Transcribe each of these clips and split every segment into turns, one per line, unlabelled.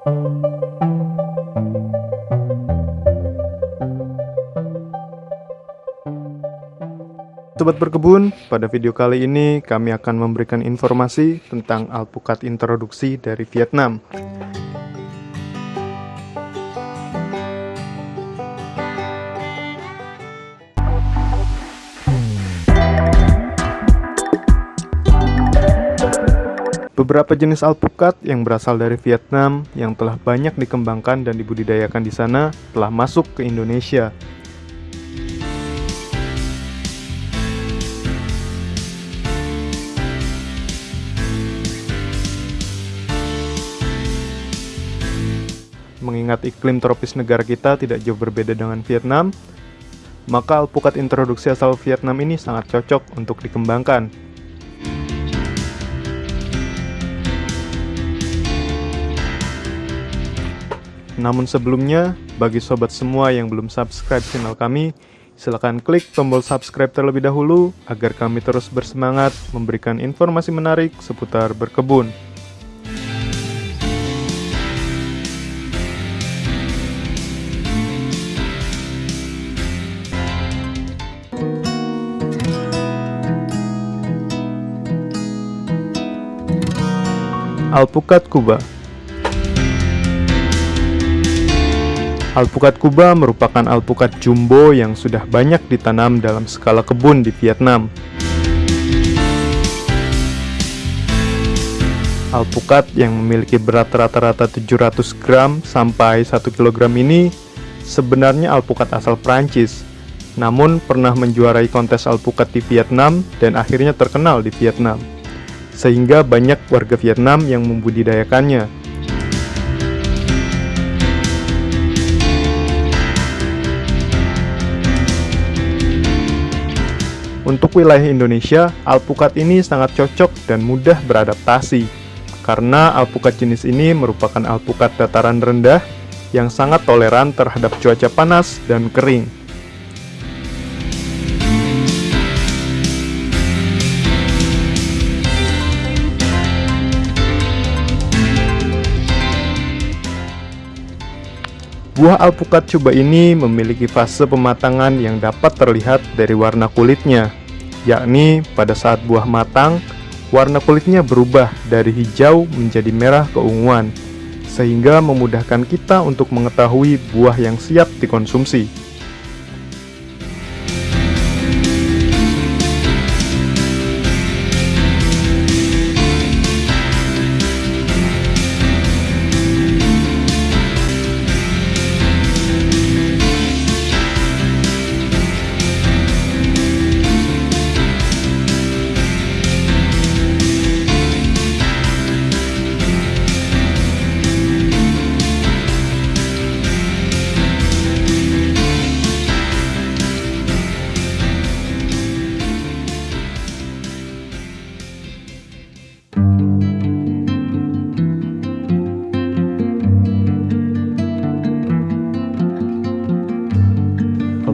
Sobat berkebun, pada video kali ini kami akan memberikan informasi tentang alpukat introduksi dari Vietnam. Beberapa jenis alpukat yang berasal dari Vietnam yang telah banyak dikembangkan dan dibudidayakan di sana telah masuk ke Indonesia. Mengingat iklim tropis negara kita tidak jauh berbeda dengan Vietnam, maka alpukat introduksi asal Vietnam ini sangat cocok untuk dikembangkan. Namun sebelumnya, bagi sobat semua yang belum subscribe channel kami, silahkan klik tombol subscribe terlebih dahulu agar kami terus bersemangat memberikan informasi menarik seputar berkebun. Alpukat Kuba Alpukat Kuba merupakan alpukat jumbo yang sudah banyak ditanam dalam skala kebun di Vietnam. Alpukat yang memiliki berat rata-rata 700 gram sampai 1 kg ini sebenarnya alpukat asal Prancis, namun pernah menjuarai kontes alpukat di Vietnam dan akhirnya terkenal di Vietnam. Sehingga banyak warga Vietnam yang membudidayakannya. Untuk wilayah Indonesia, alpukat ini sangat cocok dan mudah beradaptasi karena alpukat jenis ini merupakan alpukat dataran rendah yang sangat toleran terhadap cuaca panas dan kering. Buah alpukat coba ini memiliki fase pematangan yang dapat terlihat dari warna kulitnya yakni pada saat buah matang, warna kulitnya berubah dari hijau menjadi merah keunguan, sehingga memudahkan kita untuk mengetahui buah yang siap dikonsumsi.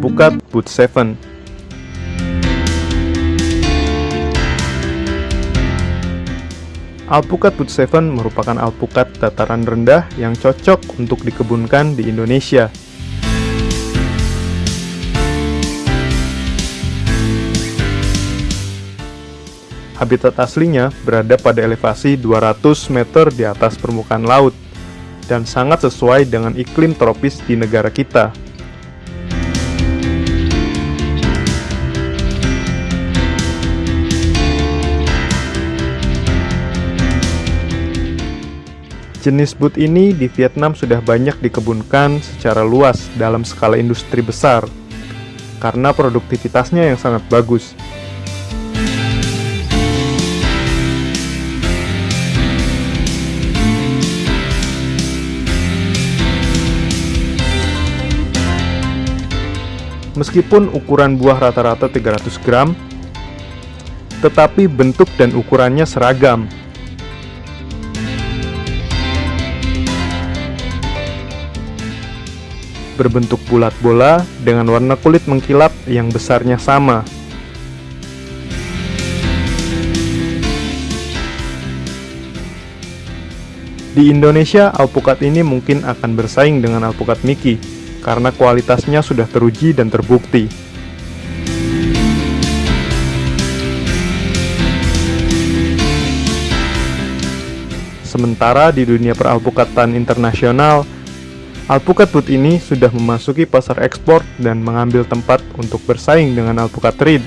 Alpukat Boot 7 Alpukat Boot 7 merupakan alpukat dataran rendah yang cocok untuk dikebunkan di Indonesia. Habitat aslinya berada pada elevasi 200 meter di atas permukaan laut dan sangat sesuai dengan iklim tropis di negara kita. Jenis boot ini di Vietnam sudah banyak dikebunkan secara luas dalam skala industri besar karena produktivitasnya yang sangat bagus. Meskipun ukuran buah rata-rata 300 gram, tetapi bentuk dan ukurannya seragam berbentuk bulat bola dengan warna kulit mengkilap yang besarnya sama. Di Indonesia, alpukat ini mungkin akan bersaing dengan alpukat Mickey, karena kualitasnya sudah teruji dan terbukti. Sementara di dunia peralpukatan internasional, alpukat put ini sudah memasuki pasar ekspor dan mengambil tempat untuk bersaing dengan alpukat reed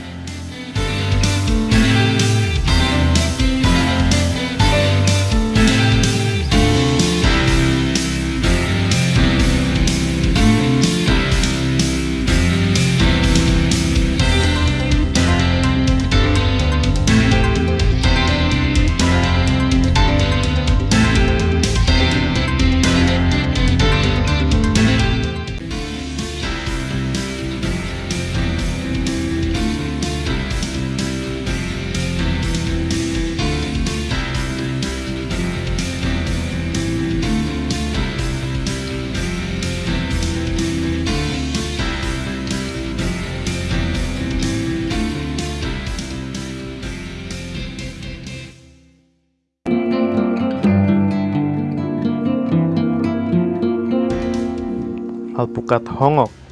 hongok.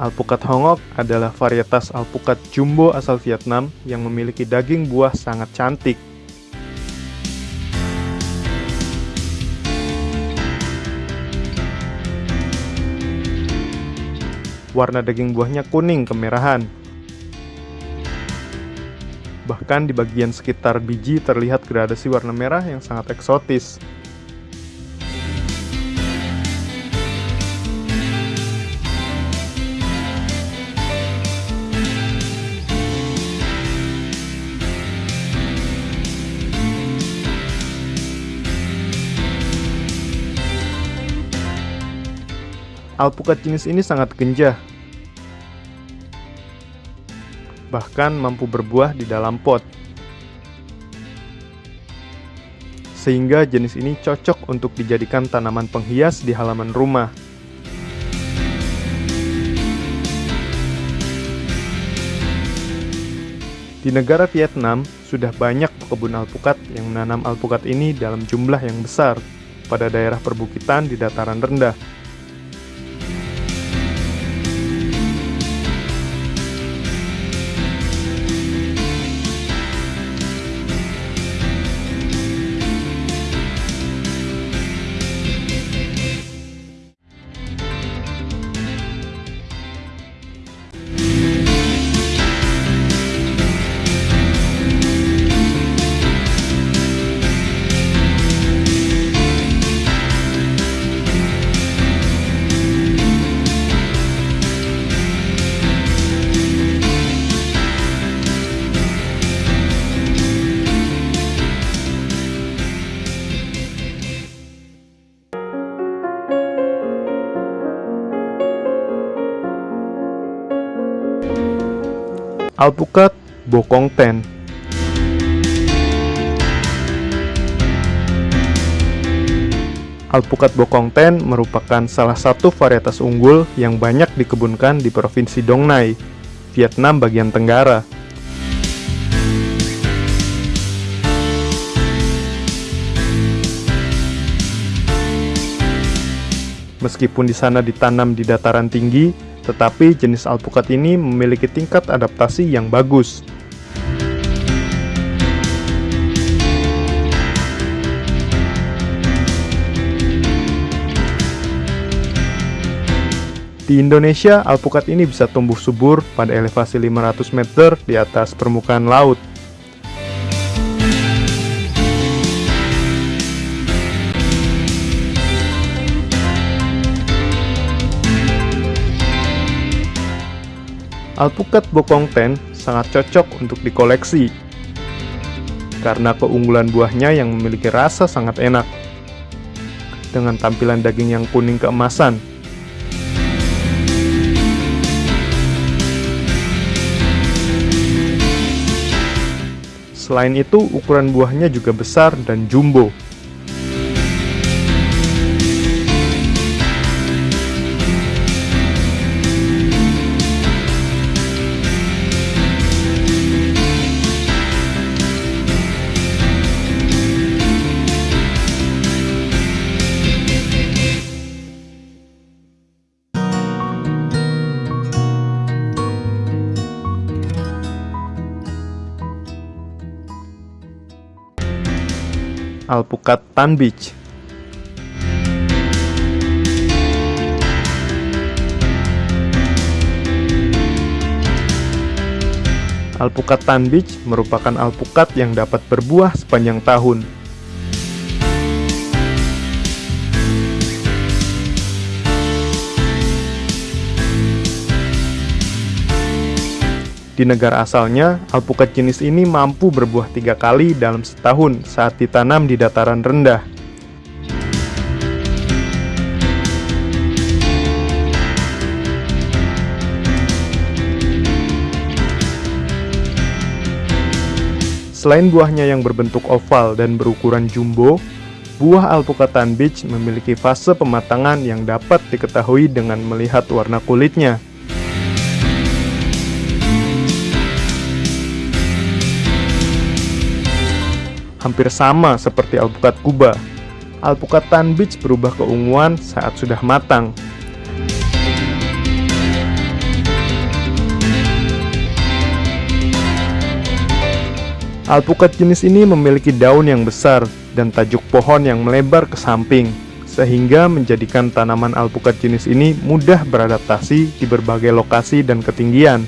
Alpukat hongok adalah varietas alpukat jumbo asal Vietnam yang memiliki daging buah sangat cantik warna daging buahnya kuning kemerahan. Bahkan di bagian sekitar biji terlihat gradasi warna merah yang sangat eksotis. Alpukat jenis ini sangat genjah, bahkan mampu berbuah di dalam pot. Sehingga jenis ini cocok untuk dijadikan tanaman penghias di halaman rumah. Di negara Vietnam, sudah banyak kebun alpukat yang menanam alpukat ini dalam jumlah yang besar pada daerah perbukitan di dataran rendah Alpukat Bokong Ten Alpukat Bokong Ten merupakan salah satu varietas unggul yang banyak dikebunkan di Provinsi Dong Nai, Vietnam bagian tenggara. Meskipun di sana ditanam di dataran tinggi, tetapi jenis alpukat ini memiliki tingkat adaptasi yang bagus. Di Indonesia, alpukat ini bisa tumbuh subur pada elevasi 500 meter di atas permukaan laut. Alpukat bokong ten sangat cocok untuk dikoleksi karena keunggulan buahnya yang memiliki rasa sangat enak dengan tampilan daging yang kuning keemasan. Selain itu, ukuran buahnya juga besar dan jumbo. Alpukat tanbich. Alpukat tanbich merupakan alpukat yang dapat berbuah sepanjang tahun. Di negara asalnya, alpukat jenis ini mampu berbuah tiga kali dalam setahun saat ditanam di dataran rendah. Selain buahnya yang berbentuk oval dan berukuran jumbo, buah alpukat tanbich memiliki fase pematangan yang dapat diketahui dengan melihat warna kulitnya. Hampir sama seperti alpukat kuba, alpukat tanbich berubah keunguan saat sudah matang. Alpukat jenis ini memiliki daun yang besar dan tajuk pohon yang melebar ke samping, sehingga menjadikan tanaman alpukat jenis ini mudah beradaptasi di berbagai lokasi dan ketinggian.